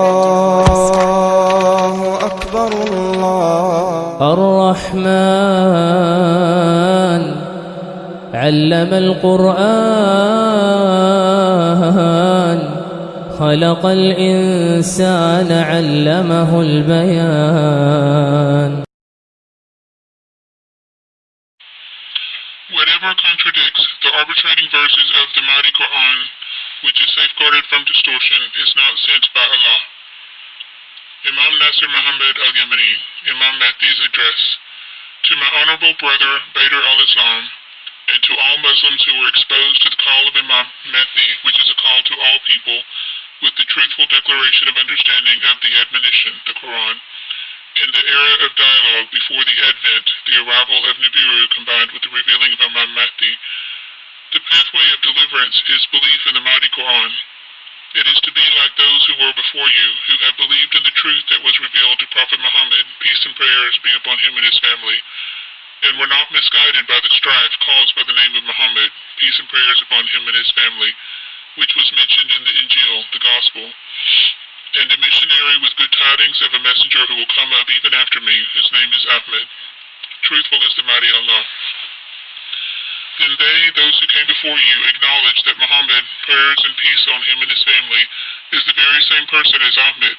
الله أكبر الله الرحمن علم القرآن خلق الإنسان علمه البيان Whatever contradicts the arbitrating verses of the mighty Quran, which is safeguarded from distortion, is not sent by Allah. Imam Nasir Muhammad al-Yamani, Imam Mahdi's address, to my honorable brother Badr al-Islam, and to all Muslims who were exposed to the call of Imam Mahdi, which is a call to all people, with the truthful declaration of understanding of the admonition, the Quran, in the era of dialogue before the advent, the arrival of Nibiru combined with the revealing of Imam Mahdi, the pathway of deliverance is belief in the mighty Quran. It is to be like those who were before you, who have believed in the truth that was revealed to Prophet Muhammad, peace and prayers be upon him and his family, and were not misguided by the strife caused by the name of Muhammad, peace and prayers upon him and his family, which was mentioned in the Injil, the Gospel, and a missionary with good tidings of a messenger who will come up even after me, whose name is Ahmed. Truthful is the mighty Allah. Then they, those who came before you, acknowledge that Muhammad, prayers and peace on him and his family, is the very same person as Ahmed.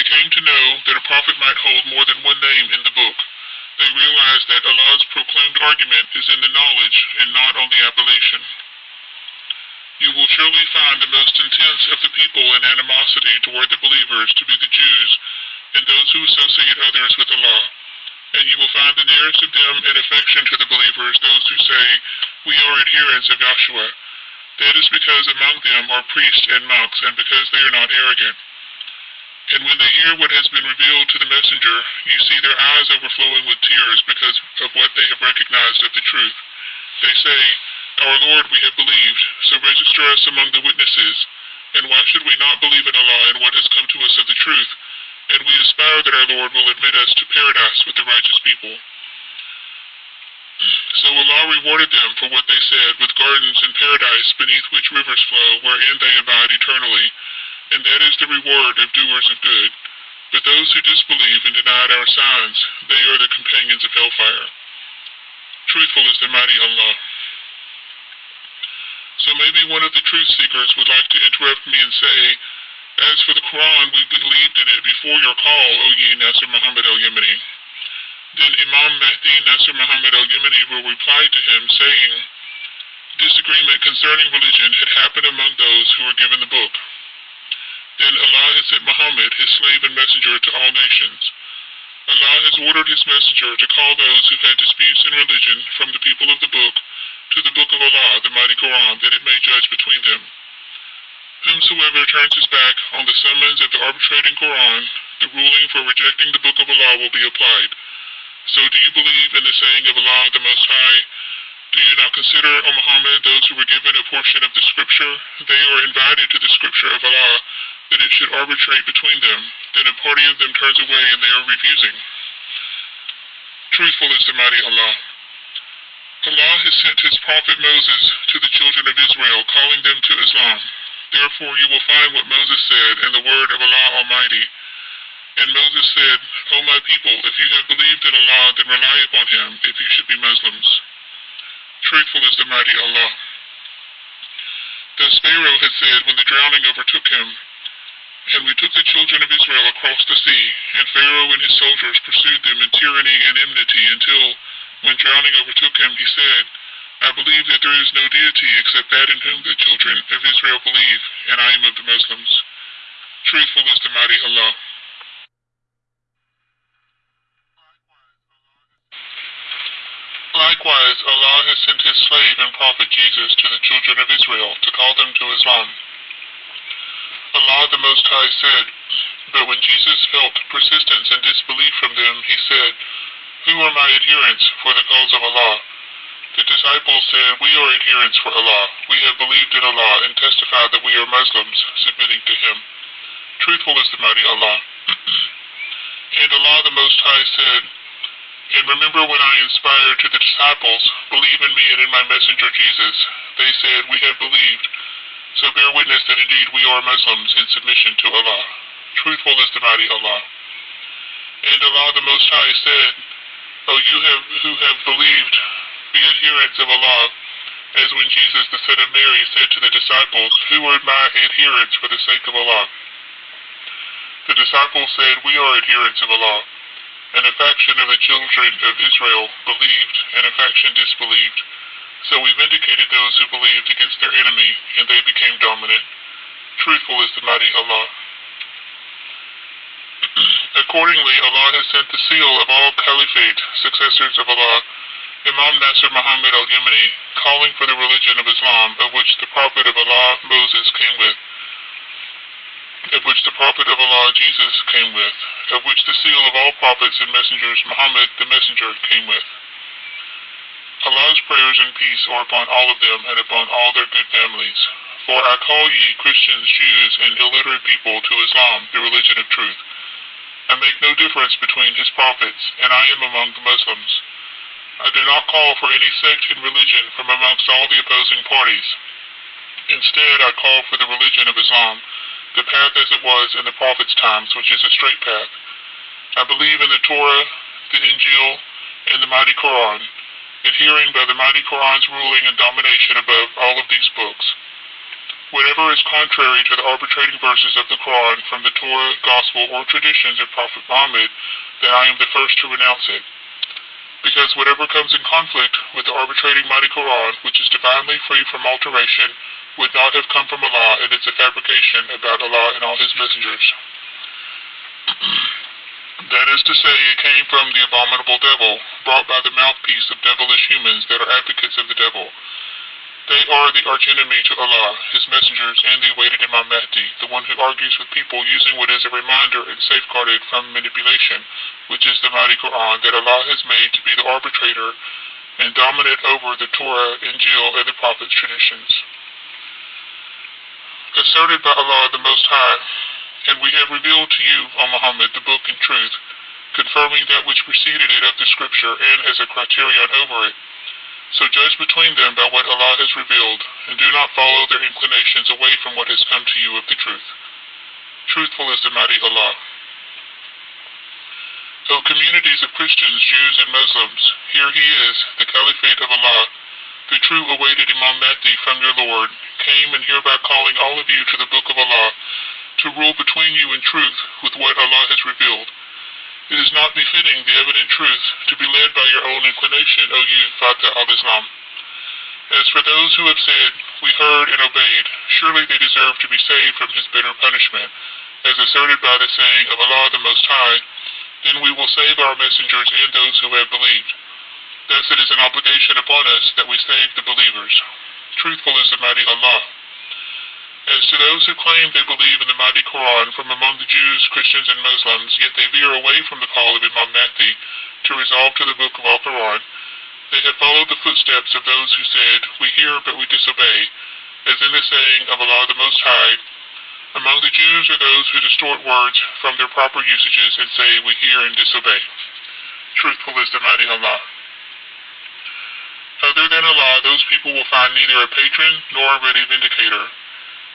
They came to know that a prophet might hold more than one name in the book. They realized that Allah's proclaimed argument is in the knowledge and not on the appellation. You will surely find the most intense of the people in animosity toward the believers to be the Jews and those who associate others with Allah. And you will find the nearest of them in affection to the believers those who say, We are adherents of Yahshua. That is because among them are priests and monks, and because they are not arrogant. And when they hear what has been revealed to the messenger, you see their eyes overflowing with tears because of what they have recognized of the truth. They say, Our Lord, we have believed, so register us among the witnesses. And why should we not believe in Allah and what has come to us of the truth? And we aspire that our Lord will admit us to paradise with the righteous people. So Allah rewarded them for what they said with gardens in paradise beneath which rivers flow, wherein they abide eternally. And that is the reward of doers of good. But those who disbelieve and denied our signs, they are the companions of hellfire. Truthful is the mighty Allah. So maybe one of the truth seekers would like to interrupt me and say, As for the Quran, we believed in it before your call, O ye Nasir Muhammad al-Yemeni. Then Imam Mahdi Nasir Muhammad al-Yemeni will reply to him, saying, Disagreement concerning religion had happened among those who were given the book. Then Allah has sent Muhammad, his slave and messenger, to all nations. Allah has ordered his messenger to call those who had disputes in religion from the people of the book to the book of Allah, the mighty Quran, that it may judge between them. Whomsoever turns his back on the summons of the arbitrating Quran, the ruling for rejecting the book of Allah will be applied. So do you believe in the saying of Allah the Most High? Do you not consider, O Muhammad, those who were given a portion of the scripture? They are invited to the scripture of Allah, that it should arbitrate between them. Then a party of them turns away and they are refusing. Truthful is the mighty Allah. Allah has sent his prophet Moses to the children of Israel, calling them to Islam. Therefore you will find what Moses said in the word of Allah Almighty. And Moses said, O my people, if you have believed in Allah, then rely upon him, if you should be Muslims. Truthful is the mighty Allah. Thus Pharaoh had said when the drowning overtook him, And we took the children of Israel across the sea, and Pharaoh and his soldiers pursued them in tyranny and enmity until, when drowning overtook him, he said, I believe that there is no deity except that in whom the children of Israel believe, and I am of the Muslims. Truthful is the mighty Allah. Likewise, Allah has sent his slave and prophet Jesus to the children of Israel to call them to Islam. Allah the Most High said, But when Jesus felt persistence and disbelief from them, he said, Who are my adherents for the cause of Allah? The disciples said, We are adherents for Allah. We have believed in Allah and testify that we are Muslims, submitting to Him. Truthful is the mighty Allah. and Allah the Most High said, And remember when I inspired to the disciples, Believe in me and in my messenger Jesus. They said, We have believed. So bear witness that indeed we are Muslims in submission to Allah. Truthful is the mighty Allah. And Allah the Most High said, O you have, who have believed, be adherents of Allah, as when Jesus the son of Mary said to the disciples, Who are my adherents for the sake of Allah? The disciples said, We are adherents of Allah. And a faction of the children of Israel believed, and a faction disbelieved. So we vindicated those who believed against their enemy, and they became dominant. Truthful is the mighty Allah. Accordingly, Allah has sent the seal of all caliphate, successors of Allah, Imam Nasr Muhammad al-Yemeni, calling for the religion of Islam, of which the Prophet of Allah, Moses, came with, of which the Prophet of Allah, Jesus, came with, of which the seal of all prophets and messengers, Muhammad, the messenger, came with. Allah's prayers and peace are upon all of them and upon all their good families. For I call ye Christians, Jews, and illiterate people to Islam, the religion of truth. I make no difference between his prophets, and I am among the Muslims. I do not call for any sect in religion from amongst all the opposing parties. Instead, I call for the religion of Islam, the path as it was in the Prophet's times, which is a straight path. I believe in the Torah, the Injil, and the mighty Quran, adhering by the mighty Quran's ruling and domination above all of these books. Whatever is contrary to the arbitrating verses of the Quran from the Torah, Gospel, or traditions of Prophet Muhammad, then I am the first to renounce it. Because whatever comes in conflict with the arbitrating mighty Quran, which is divinely free from alteration, would not have come from Allah, and it's a fabrication about Allah and all His messengers. That is to say, it came from the abominable devil, brought by the mouthpiece of devilish humans that are advocates of the devil. They are the archenemy to Allah, His messengers, and the awaited Imam Mahdi, the one who argues with people using what is a reminder and safeguarded from manipulation, which is the mighty Quran that Allah has made to be the arbitrator and dominant over the Torah, Injil, and the Prophet's traditions. Asserted by Allah the Most High, and we have revealed to you, O Muhammad, the book and truth, confirming that which preceded it of the scripture and as a criterion over it. So judge between them by what Allah has revealed, and do not follow their inclinations away from what has come to you of the truth. Truthful is the mighty Allah. O communities of Christians, Jews, and Muslims, here he is, the Caliphate of Allah, the true awaited Imam Mahdi from your Lord, came and hereby calling all of you to the book of Allah, to rule between you in truth with what Allah has revealed. It is not befitting the evident truth to be led by your own inclination, O you, Fatah al-Islam. As for those who have said, We heard and obeyed, surely they deserve to be saved from his bitter punishment, as asserted by the saying of Allah the Most High, Then we will save our messengers and those who have believed. Thus it is an obligation upon us that we save the believers. Truthful is the mighty Allah. As to those who claim they believe in the mighty Quran from among the Jews, Christians, and Muslims, yet they veer away from the call of Imam Mahdi to resolve to the book of Al-Quran, they have followed the footsteps of those who said, We hear but we disobey, as in the saying of Allah the Most High, Among the Jews are those who distort words from their proper usages and say, We hear and disobey. Truthful is the mighty Allah. Other than Allah, those people will find neither a patron nor a ready vindicator.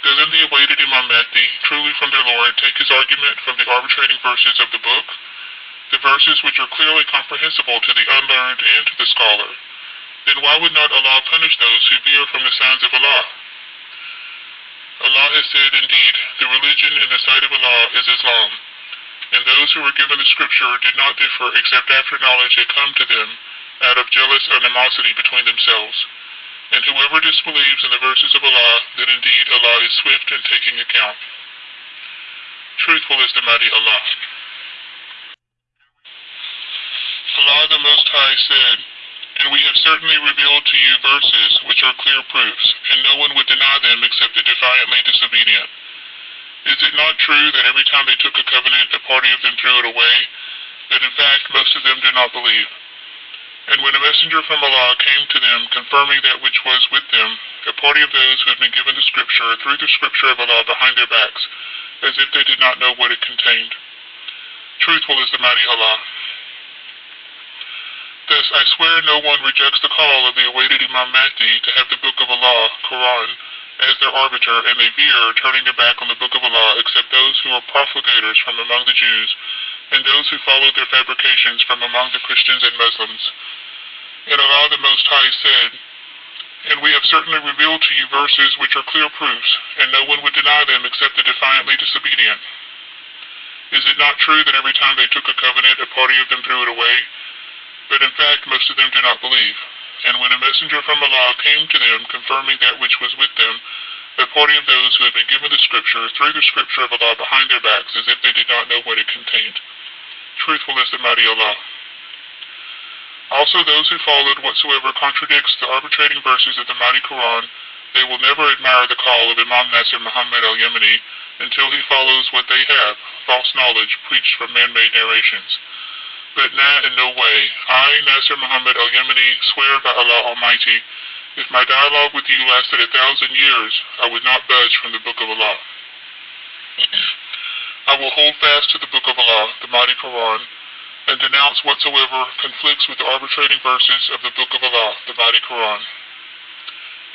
Doesn't the awaited Imam Mahdi, truly from their Lord, take his argument from the arbitrating verses of the book? The verses which are clearly comprehensible to the unlearned and to the scholar. Then why would not Allah punish those who veer from the signs of Allah? Allah has said, Indeed, the religion in the sight of Allah is Islam, and those who were given the scripture did not differ except after knowledge had come to them out of jealous animosity between themselves. And whoever disbelieves in the verses of Allah, then indeed Allah is swift in taking account. Truthful is the mighty Allah. Allah the Most High said, And we have certainly revealed to you verses which are clear proofs, and no one would deny them except the defiantly disobedient. Is it not true that every time they took a covenant, a party of them threw it away? That in fact most of them did not believe. And when a messenger from Allah came to them, confirming that which was with them, a party of those who had been given the scripture threw the scripture of Allah behind their backs, as if they did not know what it contained. Truthful is the mighty Allah. Thus I swear no one rejects the call of the awaited Imam Mahdi to have the book of Allah, Quran, as their arbiter, and they veer, turning their back on the book of Allah, except those who are profligators from among the Jews, and those who followed their fabrications from among the Christians and Muslims. And Allah the Most High said, And we have certainly revealed to you verses which are clear proofs, and no one would deny them except the defiantly disobedient. Is it not true that every time they took a covenant, a party of them threw it away? But in fact, most of them do not believe. And when a messenger from Allah came to them, confirming that which was with them, a party of those who had been given the scripture threw the scripture of Allah behind their backs as if they did not know what it contained. Truthful is the mighty Allah. Also those who followed whatsoever contradicts the arbitrating verses of the mighty Quran, they will never admire the call of Imam Nasir Muhammad al-Yemeni until he follows what they have, false knowledge preached from man-made narrations but nah, in no way. I, Nasir Muhammad al-Yemeni, swear by Allah Almighty, if my dialogue with you lasted a thousand years, I would not budge from the Book of Allah. I will hold fast to the Book of Allah, the mighty Quran, and denounce whatsoever conflicts with the arbitrating verses of the Book of Allah, the mighty Quran.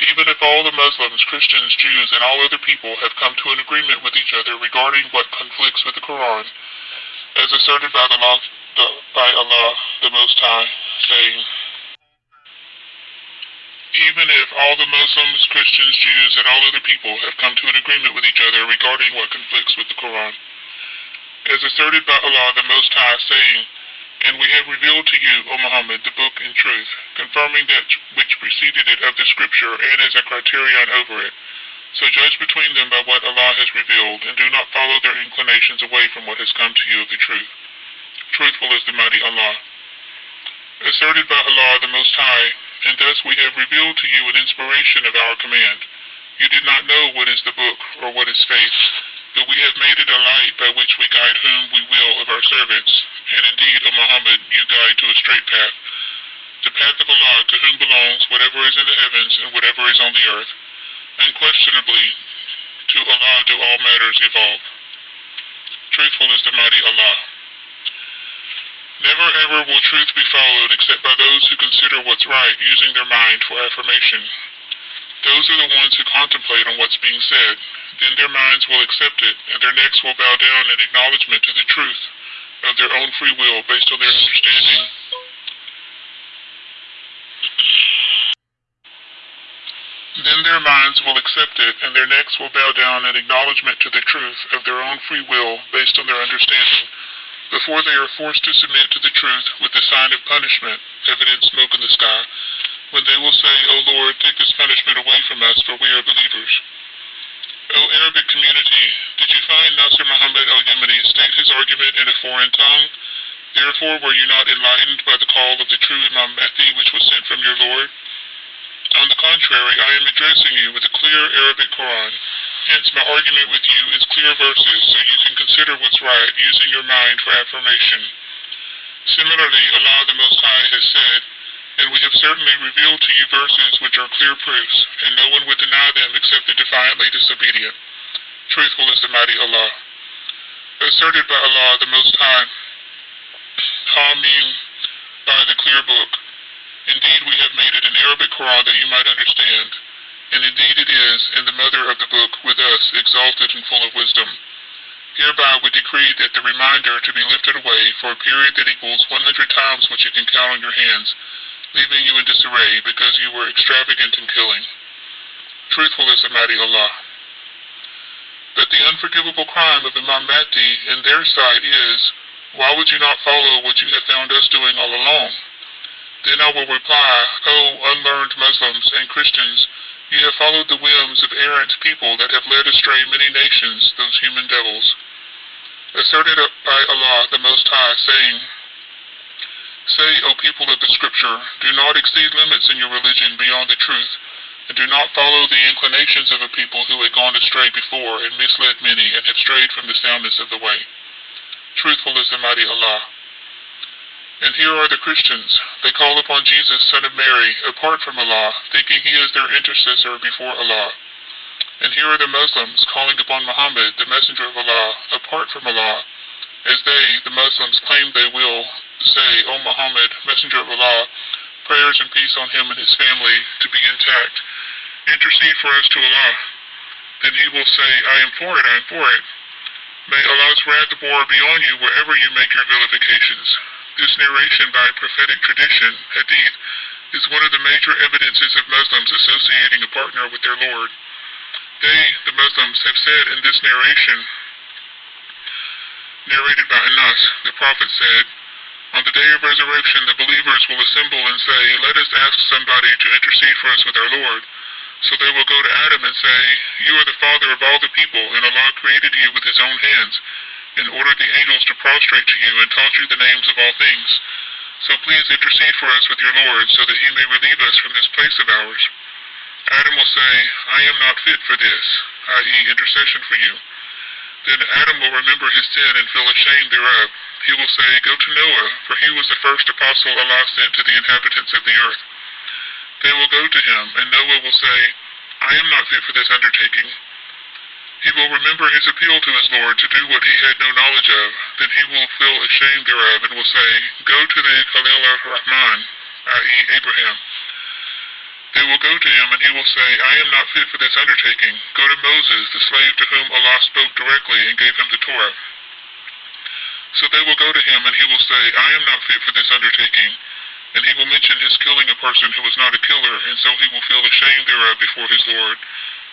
Even if all the Muslims, Christians, Jews, and all other people have come to an agreement with each other regarding what conflicts with the Quran, as asserted by the the, by Allah the Most High, saying, Even if all the Muslims, Christians, Jews, and all other people have come to an agreement with each other regarding what conflicts with the Quran, as asserted by Allah the Most High, saying, And we have revealed to you, O Muhammad, the book in truth, confirming that which preceded it of the scripture and as a criterion over it. So judge between them by what Allah has revealed, and do not follow their inclinations away from what has come to you of the truth. Truthful is the mighty Allah. Asserted by Allah the Most High, and thus we have revealed to you an inspiration of our command. You did not know what is the book or what is faith, but we have made it a light by which we guide whom we will of our servants. And indeed, O Muhammad, you guide to a straight path, the path of Allah to whom belongs whatever is in the heavens and whatever is on the earth. Unquestionably, to Allah do all matters evolve. Truthful is the mighty Allah. Never ever will truth be followed except by those who consider what's right using their mind for affirmation. Those are the ones who contemplate on what's being said. Then their minds will accept it, and their necks will bow down in acknowledgement to the truth of their own free will based on their understanding. Then their minds will accept it, and their necks will bow down in acknowledgement to the truth of their own free will based on their understanding before they are forced to submit to the truth with the sign of punishment, evident smoke in the sky, when they will say, O Lord, take this punishment away from us, for we are believers. O Arabic community, did you find Nasir Muhammad al-Yemeni state his argument in a foreign tongue? Therefore were you not enlightened by the call of the true Imam Mahdi which was sent from your Lord? On the contrary, I am addressing you with a clear Arabic Quran, Hence, my argument with you is clear verses, so you can consider what's right, using your mind for affirmation. Similarly, Allah the Most High has said, And we have certainly revealed to you verses which are clear proofs, and no one would deny them except the defiantly disobedient. Truthful is the mighty Allah. Asserted by Allah the Most High, Hamim, by the clear book. Indeed, we have made it an Arabic Quran that you might understand and indeed it is, and the mother of the book with us, exalted and full of wisdom. Hereby we decree that the reminder to be lifted away for a period that equals 100 times what you can count on your hands, leaving you in disarray because you were extravagant in killing. Truthful is the mighty Allah. But the unforgivable crime of Imam Mahdi in their side is, why would you not follow what you have found us doing all along? Then I will reply, O unlearned Muslims and Christians, you have followed the whims of errant people that have led astray many nations, those human devils. Asserted by Allah the Most High, saying, Say, O people of the Scripture, do not exceed limits in your religion beyond the truth, and do not follow the inclinations of a people who had gone astray before and misled many and have strayed from the soundness of the way. Truthful is the mighty Allah. And here are the Christians. They call upon Jesus, son of Mary, apart from Allah, thinking he is their intercessor before Allah. And here are the Muslims calling upon Muhammad, the messenger of Allah, apart from Allah, as they, the Muslims, claim they will say, O Muhammad, messenger of Allah, prayers and peace on him and his family to be intact. Intercede for us to Allah. then he will say, I am for it, I am for it. May Allah's wrath abhor be on you wherever you make your vilifications. This narration by prophetic tradition, hadith, is one of the major evidences of Muslims associating a partner with their Lord. They, the Muslims, have said in this narration, narrated by Anas, the Prophet said, On the day of resurrection, the believers will assemble and say, Let us ask somebody to intercede for us with our Lord. So they will go to Adam and say, You are the father of all the people, and Allah created you with his own hands, and ordered the angels to prostrate to you, and taught you the names of all things. So please intercede for us with your Lord, so that he may relieve us from this place of ours. Adam will say, I am not fit for this, i.e., intercession for you. Then Adam will remember his sin and feel ashamed thereof. He will say, Go to Noah, for he was the first apostle Allah sent to the inhabitants of the earth. They will go to him, and Noah will say, I am not fit for this undertaking. He will remember his appeal to his Lord to do what he had no knowledge of. Then he will feel ashamed thereof, and will say, Go to the Khalil ar-Rahman, i.e. Abraham. They will go to him, and he will say, I am not fit for this undertaking. Go to Moses, the slave to whom Allah spoke directly and gave him the Torah. So they will go to him, and he will say, I am not fit for this undertaking. And he will mention his killing a person who was not a killer, and so he will feel ashamed thereof before his Lord.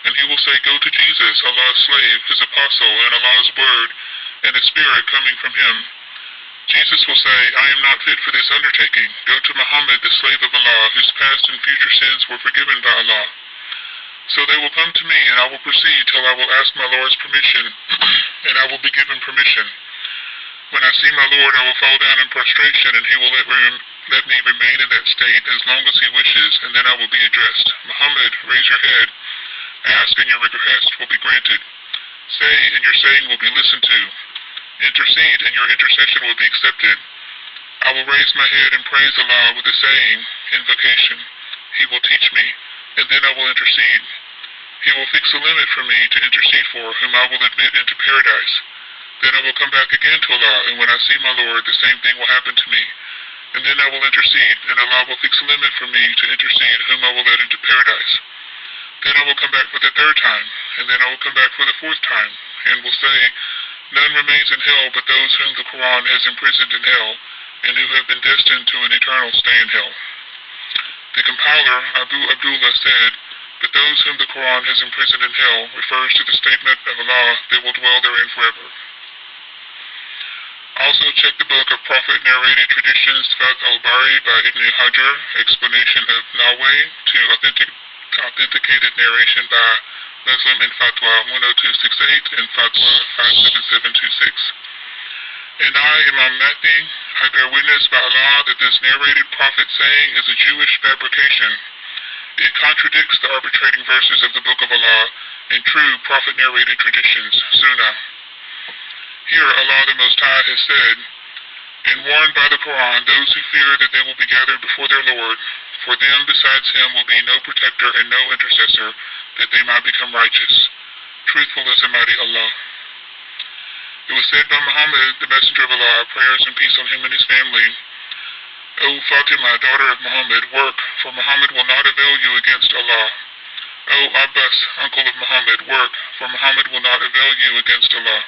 And he will say, Go to Jesus, Allah's slave, his apostle, and Allah's word, and the Spirit coming from him. Jesus will say, I am not fit for this undertaking. Go to Muhammad, the slave of Allah, whose past and future sins were forgiven by Allah. So they will come to me, and I will proceed till I will ask my Lord's permission, and I will be given permission. When I see my Lord, I will fall down in prostration, and he will let, let me remain in that state as long as he wishes, and then I will be addressed. Muhammad, raise your head. Ask, and your request will be granted. Say, and your saying will be listened to. Intercede, and your intercession will be accepted. I will raise my head and praise Allah with the saying, invocation. He will teach me, and then I will intercede. He will fix a limit for me to intercede for, whom I will admit into paradise. Then I will come back again to Allah, and when I see my Lord, the same thing will happen to me. And then I will intercede, and Allah will fix a limit for me to intercede, whom I will let into paradise. Then I will come back for the third time, and then I will come back for the fourth time, and will say, None remains in hell but those whom the Quran has imprisoned in hell, and who have been destined to an eternal stay in hell. The compiler, Abu Abdullah, said, But those whom the Quran has imprisoned in hell refers to the statement of Allah, they will dwell therein forever. Also check the book of Prophet narrated traditions, Fath al-Bari by Ibn Hajar, explanation of Nawawi to authentic, authenticated narration by Muslim in Fatwa 10268 and Fatwa 57726. And I, Imam Mahdi, I bear witness by Allah that this narrated prophet saying is a Jewish fabrication. It contradicts the arbitrating verses of the Book of Allah and true prophet narrated traditions, Sunnah. Here Allah the Most High has said, And warned by the Quran those who fear that they will be gathered before their Lord, for them besides him will be no protector and no intercessor, that they might become righteous. Truthful is Almighty Allah. It was said by Muhammad, the Messenger of Allah, prayers and peace on him and his family, O Fatima, daughter of Muhammad, work, for Muhammad will not avail you against Allah. O Abbas, uncle of Muhammad, work, for Muhammad will not avail you against Allah.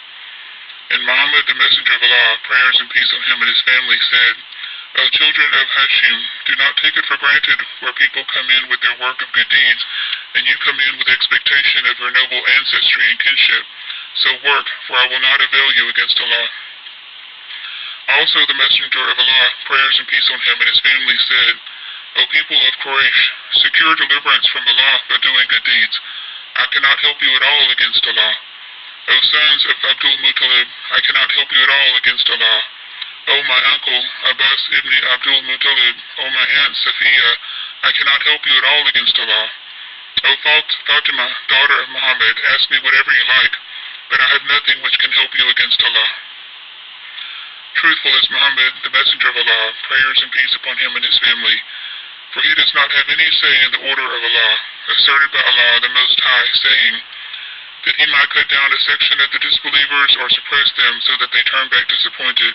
And Muhammad, the Messenger of Allah, prayers and peace on him and his family, said, O children of Hashim, do not take it for granted where people come in with their work of good deeds, and you come in with expectation of your noble ancestry and kinship. So work, for I will not avail you against Allah. Also the Messenger of Allah, prayers and peace on him and his family, said, O people of Quraysh, secure deliverance from Allah by doing good deeds. I cannot help you at all against Allah. O sons of Abdul Muttalib, I cannot help you at all against Allah. O my uncle, Abbas ibn Abdul Muttalib, O my aunt Safiya, I cannot help you at all against Allah. O Fatima, daughter of Muhammad, ask me whatever you like, but I have nothing which can help you against Allah. Truthful is Muhammad, the messenger of Allah, prayers and peace upon him and his family, for he does not have any say in the order of Allah, asserted by Allah the Most High, saying, that he might cut down a section of the disbelievers or suppress them so that they turn back disappointed.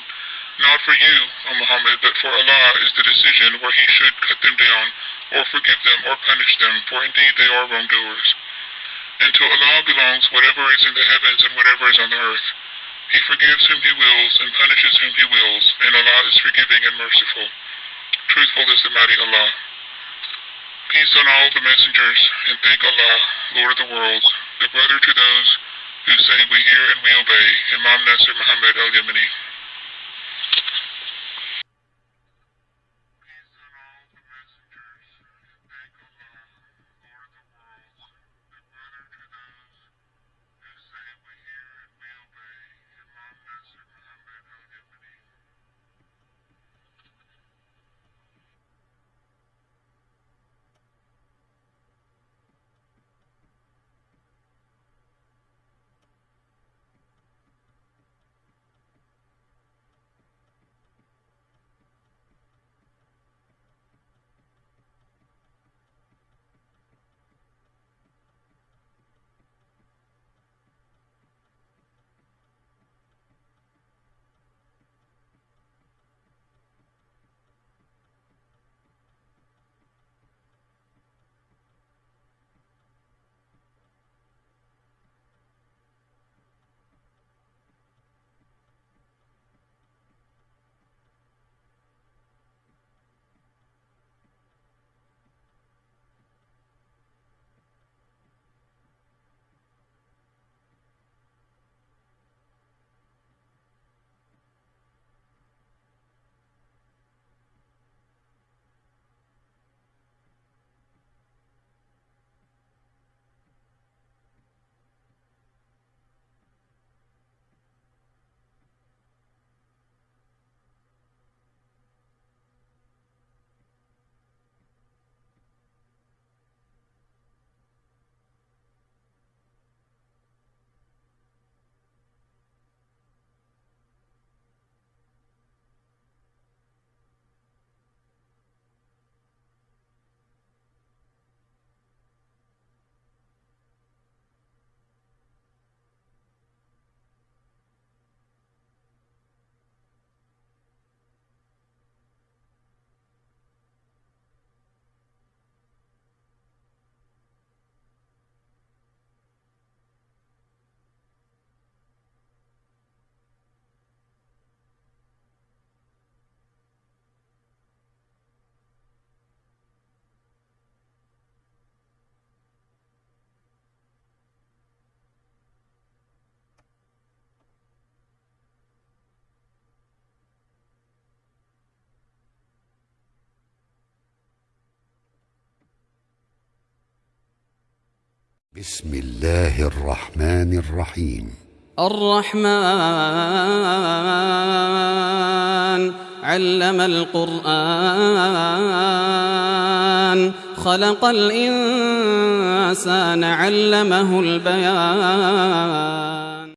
Not for you, O Muhammad, but for Allah is the decision where he should cut them down, or forgive them, or punish them, for indeed they are wrongdoers. And to Allah belongs whatever is in the heavens and whatever is on the earth. He forgives whom He wills and punishes whom He wills, and Allah is forgiving and merciful. Truthful is the mighty Allah. Peace on all the messengers, and thank Allah, Lord of the worlds, the brother to those who say we hear and we obey, Imam Nasir Muhammad al-Yamani. بسم الله الرحمن الرحيم. الرحمن علم القرآن خلق الإنسان علمه البيان.